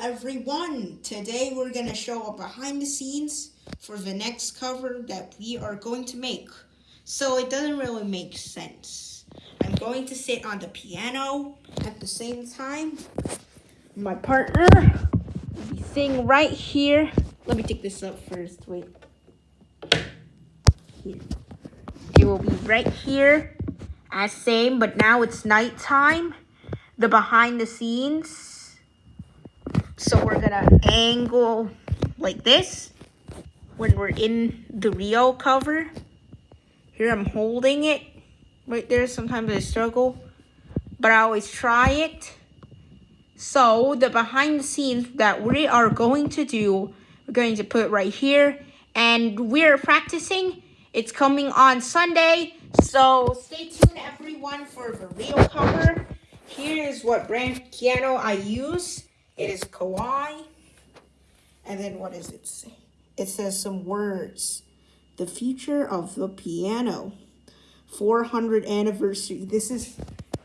everyone. Today we're going to show a behind the scenes for the next cover that we are going to make. So it doesn't really make sense. I'm going to sit on the piano at the same time. My partner will be sitting right here. Let me take this up first. Wait. Here. It will be right here as same, but now it's nighttime. The behind the scenes so we're gonna angle like this when we're in the Rio cover. Here I'm holding it right there. Sometimes I struggle, but I always try it. So the behind the scenes that we are going to do, we're going to put right here. And we're practicing. It's coming on Sunday. So stay tuned everyone for the Rio cover. Here's what brand piano I use. It is Kawai. And then what does it say? It says some words. The future of the piano. 400 anniversary. This is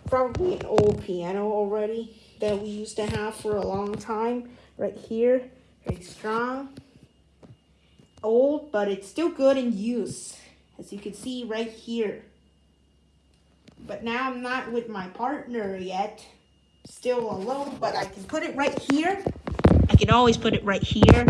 probably an old piano already that we used to have for a long time. Right here. Very strong. Old, but it's still good in use. As you can see right here. But now I'm not with my partner yet still alone, but I can put it right here. I can always put it right here.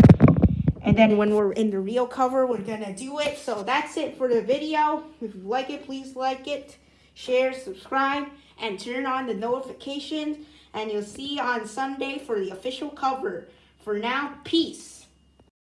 And then when we're in the real cover, we're going to do it. So that's it for the video. If you like it, please like it, share, subscribe, and turn on the notifications. And you'll see on Sunday for the official cover. For now, peace.